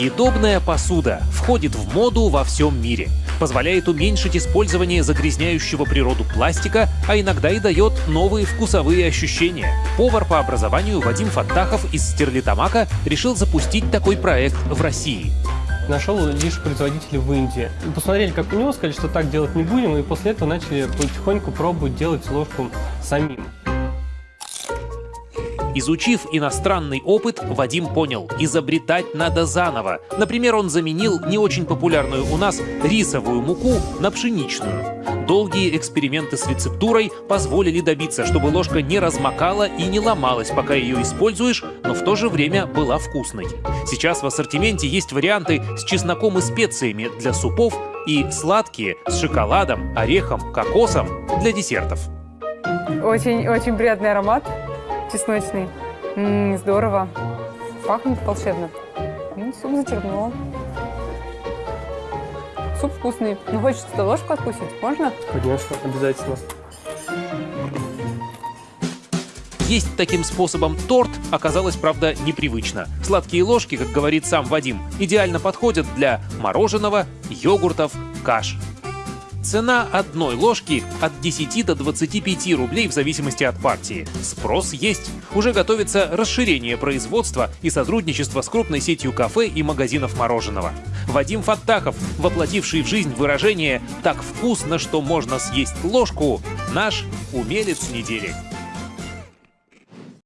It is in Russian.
Съедобная посуда входит в моду во всем мире. Позволяет уменьшить использование загрязняющего природу пластика, а иногда и дает новые вкусовые ощущения. Повар по образованию Вадим Фаттахов из Стерлитамака решил запустить такой проект в России нашел лишь производителей в Индии. Посмотрели, как у него, сказали, что так делать не будем, и после этого начали потихоньку пробовать делать ложку самим. Изучив иностранный опыт, Вадим понял, изобретать надо заново. Например, он заменил не очень популярную у нас рисовую муку на пшеничную. Долгие эксперименты с рецептурой позволили добиться, чтобы ложка не размокала и не ломалась, пока ее используешь, но в то же время была вкусной. Сейчас в ассортименте есть варианты с чесноком и специями для супов и сладкие с шоколадом, орехом, кокосом для десертов. Очень-очень приятный аромат чесночный. М -м, здорово. Пахнет волшебно. М, суп зачерпнула. Суп вкусный. Ну, хочется ложку откусить. Можно? Конечно, обязательно. Есть таким способом торт оказалось, правда, непривычно. Сладкие ложки, как говорит сам Вадим, идеально подходят для мороженого, йогуртов, каш. Цена одной ложки от 10 до 25 рублей в зависимости от партии. Спрос есть. Уже готовится расширение производства и сотрудничество с крупной сетью кафе и магазинов мороженого. Вадим Фаттахов, воплотивший в жизнь выражение «так вкусно, что можно съесть ложку», наш умелец недели.